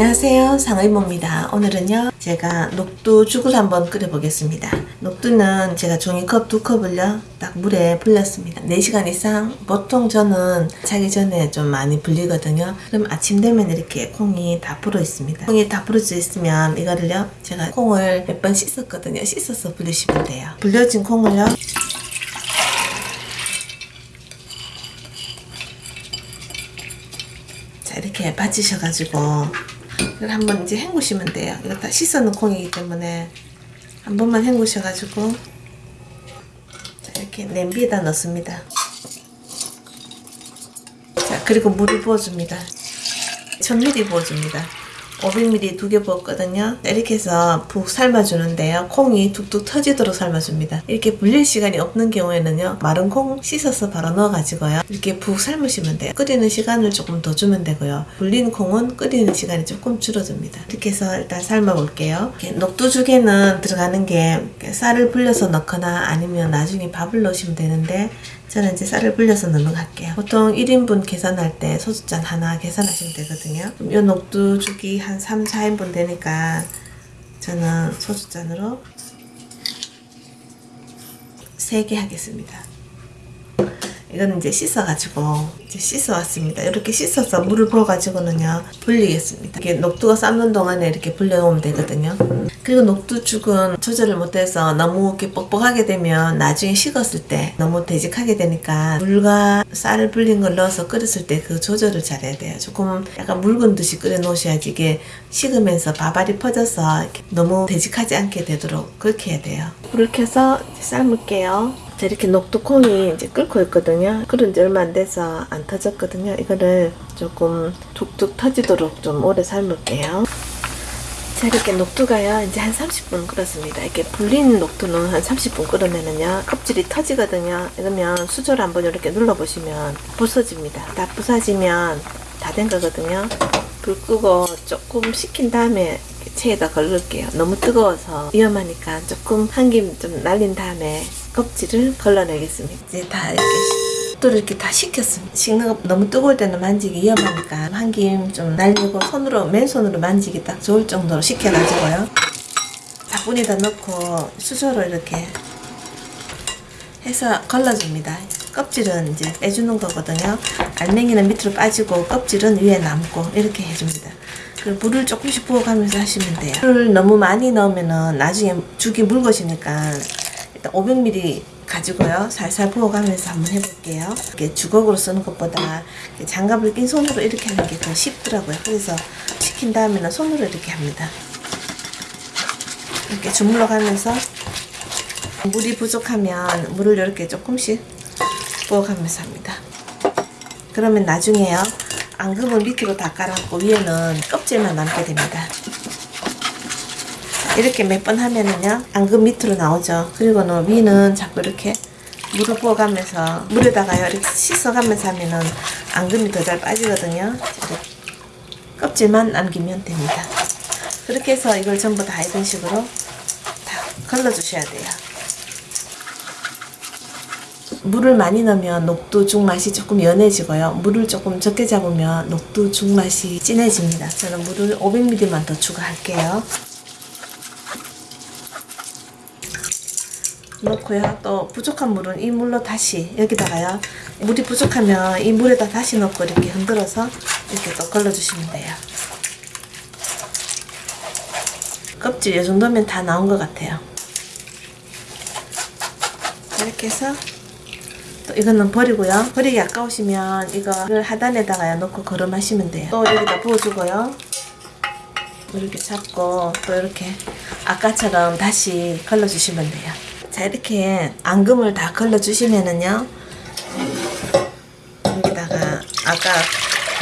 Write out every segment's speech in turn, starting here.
안녕하세요. 상의모입니다. 오늘은요 제가 녹두 죽을 한번 끓여 보겠습니다. 녹두는 제가 종이컵 두 컵을요 딱 물에 불렸습니다. 4시간 이상. 보통 저는 자기 전에 좀 많이 불리거든요. 그럼 아침 되면 이렇게 콩이 다 불어 있습니다. 콩이 다 불어져 있으면 이거를요 제가 콩을 몇 번 씻었거든요. 씻어서 불리시면 돼요. 불려진 콩을요. 자 이렇게 받치셔가지고 이걸 한번 이제 헹구시면 돼요. 이거 다 씻어놓은 콩이기 때문에 한 번만 헹구셔가지고 자 이렇게 냄비에다 넣습니다. 자 그리고 물을 부어줍니다. 1000ml 부어줍니다. 500ml 두 개 부었거든요. 이렇게 해서 푹 삶아주는데요. 콩이 툭툭 터지도록 삶아줍니다. 이렇게 불릴 시간이 없는 경우에는요. 마른 콩 씻어서 바로 넣어가지고요. 이렇게 푹 삶으시면 돼요. 끓이는 시간을 조금 더 주면 되고요. 불린 콩은 끓이는 시간이 조금 줄어듭니다. 이렇게 해서 일단 삶아 볼게요. 이렇게 녹두죽에는 들어가는 게 쌀을 불려서 넣거나 아니면 나중에 밥을 넣으시면 되는데 저는 이제 쌀을 불려서 할게요. 보통 1인분 계산할 때 소주잔 하나 계산하시면 되거든요. 이 녹두죽이 한 3, 4인분 되니까 저는 소주잔으로 3개 하겠습니다. 이거는 이제 씻어가지고 이제 씻어왔습니다. 이렇게 씻어서 물을 부어가지고는요 불리겠습니다. 이렇게 녹두가 삶는 동안에 이렇게 불려놓으면 되거든요. 그리고 녹두죽은 조절을 못해서 너무 이렇게 뻑뻑하게 되면 나중에 식었을 때 너무 되직하게 되니까 물과 쌀을 불린 걸 넣어서 끓였을 때 그 조절을 잘해야 돼요. 조금 약간 묽은 듯이 끓여 놓으셔야지 이게 식으면서 밥알이 퍼져서 너무 되직하지 않게 되도록 그렇게 해야 돼요. 불을 켜서 삶을게요. 자, 이렇게 녹두콩이 이제 끓고 있거든요. 끓은 지 얼마 안 돼서 안 터졌거든요. 이거를 조금 툭툭 터지도록 좀 오래 삶을게요. 자, 이렇게 녹두가요, 이제 한 30분 끓었습니다. 이렇게 불린 녹두는 한 30분 끓으면은요, 껍질이 터지거든요. 이러면 수저를 한번 이렇게 눌러보시면 부서집니다. 다 부서지면 다 된 거거든요. 불 끄고 조금 식힌 다음에 체에다 걸을게요. 너무 뜨거워서 위험하니까 조금 한 김 좀 날린 다음에 껍질을 걸러내겠습니다. 이제 다 이렇게 또 이렇게 다 식혔습니다. 식는 거 너무 뜨거울 때는 만지기 위험하니까 한 김 좀 날리고 손으로 맨손으로 만지기 딱 좋을 정도로 식혀가지고요. 바구니에다 넣고 수저로 이렇게 해서 걸러줍니다. 껍질은 이제 빼주는 거거든요. 알맹이는 밑으로 빠지고 껍질은 위에 남고 이렇게 해줍니다. 그리고 물을 조금씩 부어가면서 하시면 돼요. 물을 너무 많이 넣으면은 나중에 죽이 묽어지니까 일단 500ml 가지고요. 살살 부어가면서 한번 해볼게요. 이렇게 주걱으로 쓰는 것보다 장갑을 낀 손으로 이렇게 하는 게 더 쉽더라고요. 그래서 식힌 다음에는 손으로 이렇게 합니다. 이렇게 주물러 가면서 물이 부족하면 물을 이렇게 조금씩 부어가면서 합니다. 그러면 나중에요. 앙금은 밑으로 다 깔았고 위에는 껍질만 남게 됩니다. 이렇게 몇 번 하면은요 앙금 밑으로 나오죠. 그리고는 위는 자꾸 이렇게 물을 부어가면서 물에다가요 이렇게 씻어가면서 하면은 앙금이 더 잘 빠지거든요. 껍질만 남기면 됩니다. 그렇게 해서 이걸 전부 다 이런 식으로 다 걸러 주셔야 돼요 물을 많이 넣으면 녹두죽 맛이 조금 연해지고요. 물을 조금 적게 잡으면 녹두죽 맛이 진해집니다. 저는 물을 500ml만 더 추가할게요. 넣고요. 또 부족한 물은 이 물로 다시 여기다가요. 물이 부족하면 이 물에다 다시 넣고 이렇게 흔들어서 이렇게 또 걸러주시면 돼요. 껍질 이 정도면 다 나온 것 같아요. 이렇게 해서 또 이거는 버리고요. 버리기 아까우시면 이거를 하단에다가 넣고 걸음하시면 돼요. 또 여기다 부어주고요. 이렇게 잡고 또 이렇게 아까처럼 다시 걸러주시면 돼요. 자 이렇게 앙금을 다 걸러주시면은요. 여기다가 아까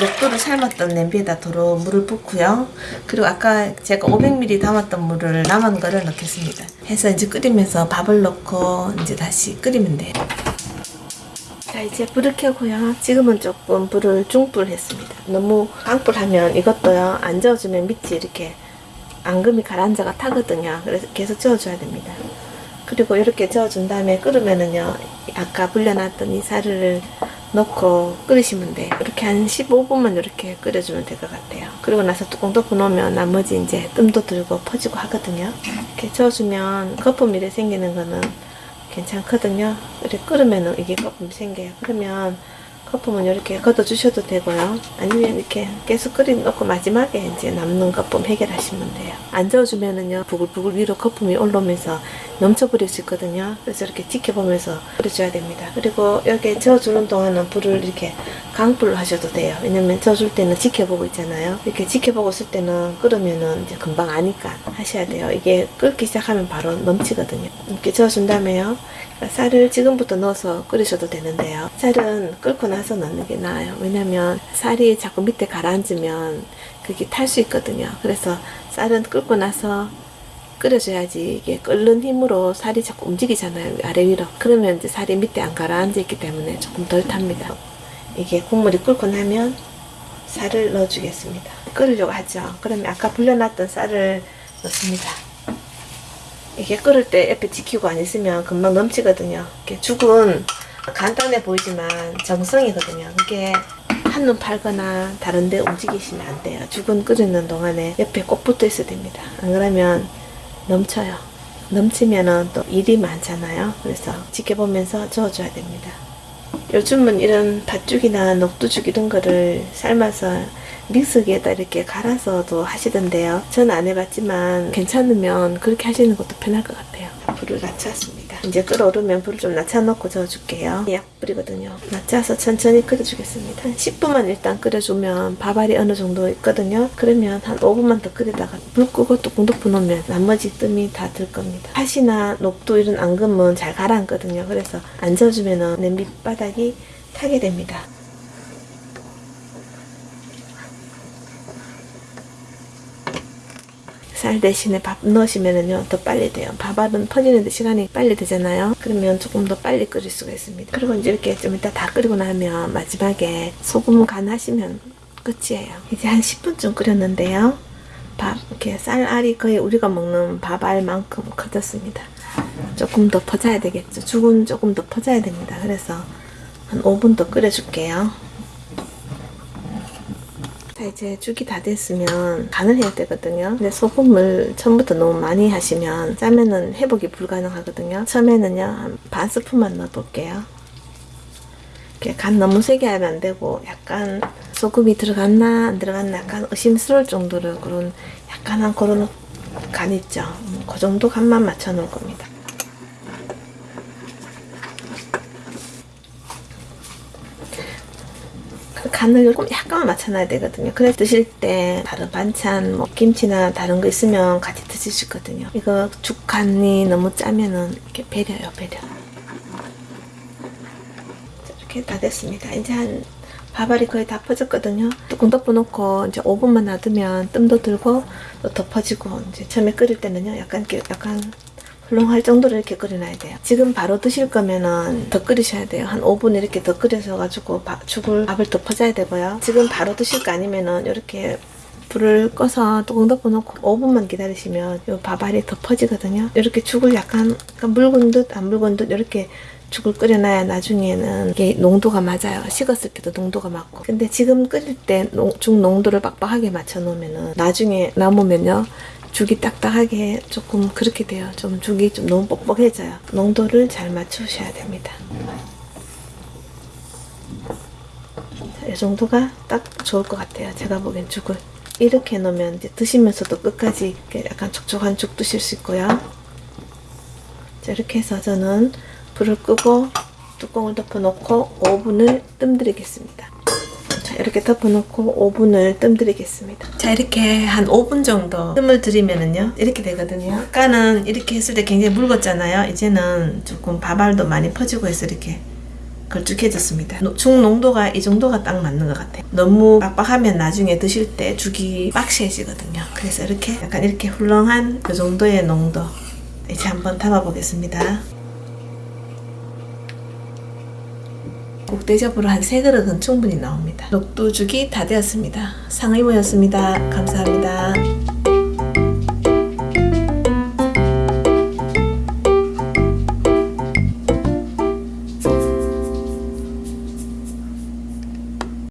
녹두를 삶았던 냄비에다 도로 물을 붓고요. 그리고 아까 제가 500ml 담았던 물을 남은 거를 넣겠습니다. 해서 이제 끓이면서 밥을 넣고 이제 다시 끓이면 돼요. 자 이제 불을 켜고요. 지금은 조금 불을 중불 했습니다. 너무 강불하면 이것도요. 안 저어주면 밑이 이렇게 앙금이 가라앉아가 타거든요. 그래서 계속 저어줘야 됩니다. 그리고 이렇게 저어준 다음에 끓으면은요. 아까 불려놨던 이 쌀을 넣고 끓이시면 돼요. 이렇게 한 15분만 이렇게 끓여주면 될 것 같아요. 그리고 나서 뚜껑 덮어 놓으면 나머지 이제 뜸도 들고 퍼지고 하거든요. 이렇게 저어주면 거품 이래 생기는 거는 괜찮거든요. 이렇게 끓으면 이게 거품이 생겨요. 그러면 거품은 이렇게 걷어주셔도 되고요. 아니면 이렇게 계속 끓여놓고 마지막에 이제 남는 거품 해결하시면 돼요. 안 저어주면은요, 부글부글 위로 거품이 올라오면서 넘쳐버릴 수 있거든요. 그래서 이렇게 지켜보면서 끓여줘야 됩니다. 그리고 여기 저어주는 동안은 불을 이렇게 강불로 하셔도 돼요. 왜냐면 저어줄 때는 지켜보고 있잖아요. 이렇게 지켜보고 있을 때는 끓으면은 이제 금방 아니까 하셔야 돼요. 이게 끓기 시작하면 바로 넘치거든요. 이렇게 저어준 다음에요. 쌀을 지금부터 넣어서 끓이셔도 되는데요. 쌀은 끓고 나서 넣는 게 나아요. 왜냐면 쌀이 자꾸 밑에 가라앉으면 그게 탈 수 있거든요. 그래서 쌀은 끓고 나서 끓여줘야지 이게 끓는 힘으로 살이 자꾸 움직이잖아요. 아래 위로. 그러면 이제 살이 밑에 안 가라앉아 있기 때문에 조금 덜 탑니다. 이게 국물이 끓고 나면 쌀을 넣어주겠습니다. 끓으려고 하죠. 그러면 아까 불려놨던 쌀을 넣습니다. 이게 끓을 때 옆에 지키고 안 있으면 금방 넘치거든요. 이렇게 죽은 간단해 보이지만 정성이거든요. 그게 한눈 팔거나 다른데 움직이시면 안 돼요. 죽은 끓이는 동안에 옆에 꼭 붙어 있어야 됩니다. 안 그러면 넘쳐요. 넘치면은 또 일이 많잖아요. 그래서 지켜보면서 저어줘야 됩니다. 요즘은 이런 팥죽이나 녹두죽 이런 거를 삶아서 믹서기에다 이렇게 갈아서도 하시던데요. 저는 안 해봤지만 괜찮으면 그렇게 하시는 것도 편할 것 같아요. 불을 낮췄습니다. 이제 끓어오르면 불을 좀 낮춰놓고 저어줄게요. 약불이거든요. 낮춰서 천천히 끓여주겠습니다. 한 10분만 일단 끓여주면 밥알이 어느 정도 있거든요. 그러면 한 5분만 더 끓이다가 불 끄고 뚜껑 덮어놓으면 나머지 뜸이 다 들 겁니다. 팥이나 녹두 이런 앙금은 잘 가라앉거든요. 그래서 안 저어주면 냄비 바닥이 타게 됩니다. 쌀 대신에 밥 넣으시면은요 더 빨리 돼요. 밥알은 퍼지는데 시간이 빨리 되잖아요. 그러면 조금 더 빨리 끓일 수가 있습니다. 그리고 이제 이렇게 좀 이따 다 끓이고 나면 마지막에 소금 간 하시면 끝이에요. 이제 한 10분쯤 끓였는데요. 밥 이렇게 쌀알이 거의 우리가 먹는 밥알만큼 커졌습니다. 조금 더 퍼져야 되겠죠. 죽은 조금 더 퍼져야 됩니다. 그래서 한 5분 더 끓여줄게요. 자 이제 죽이 다 됐으면 간을 해야 되거든요. 근데 소금을 처음부터 너무 많이 하시면 짜면은 회복이 불가능하거든요. 처음에는요 한 반 스푼만 넣어 볼게요. 이렇게 간 너무 세게 하면 안 되고 약간 소금이 들어갔나 안 들어갔나 약간 의심스러울 정도로 그런 약간한 그런 간 있죠. 음, 그 정도 간만 맞춰 놓을 겁니다 간을 조금 약간만 맞춰놔야 되거든요. 그래 드실 때 다른 반찬, 뭐 김치나 다른 거 있으면 같이 드실 수 있거든요. 이거 죽 간이 너무 짜면은 이렇게 배려요, 배려. 자, 이렇게 다 됐습니다. 이제 한 밥알이 거의 다 퍼졌거든요. 뚜껑 덮어놓고 이제 5분만 놔두면 뜸도 들고 또 덮어지고 이제 처음에 끓일 때는요, 약간 이렇게 약간 훌렁할 정도로 이렇게 끓여놔야 돼요. 지금 바로 드실 거면은 더 끓이셔야 돼요. 한 5분 이렇게 더 끓여서 가 죽을 밥을 더 퍼줘야 되고요. 지금 바로 드실 거 아니면은 이렇게 불을 꺼서 뚜껑 덮어놓고 5분만 기다리시면 이 밥알이 더 퍼지거든요. 이렇게 죽을 약간, 약간 묽은 듯 안 묽은 듯 이렇게 죽을 끓여놔야 나중에는 이게 농도가 맞아요. 식었을 때도 농도가 맞고. 근데 지금 끓일 때 죽 농도를 빡빡하게 맞춰 놓으면은 나중에 남으면요. 죽이 딱딱하게 조금 그렇게 돼요. 좀 죽이 좀 너무 뻑뻑해져요. 농도를 잘 맞추셔야 됩니다. 자, 이 정도가 딱 좋을 것 같아요. 제가 보기엔 죽을. 이렇게 놓으면 이제 드시면서도 끝까지 약간 촉촉한 죽 드실 수 있고요. 자, 이렇게 해서 저는 불을 끄고 뚜껑을 덮어놓고 5분을 뜸들이겠습니다. 자, 이렇게 덮어놓고 5분을 뜸 들이겠습니다. 자, 이렇게 한 5분 정도 뜸을 들이면은요, 이렇게 되거든요. 아까는 이렇게 했을 때 굉장히 묽었잖아요. 이제는 조금 밥알도 많이 퍼지고 해서 이렇게 걸쭉해졌습니다. 죽 농도가 이 정도가 딱 맞는 것 같아요. 너무 빡빡하면 나중에 드실 때 죽이 빡시해지거든요. 그래서 이렇게 약간 이렇게 훌렁한 그 정도의 농도 이제 한번 담아보겠습니다. 국대접으로 한세 그릇은 충분히 나옵니다. 녹두죽이 다 되었습니다. 상의모였습니다. 감사합니다.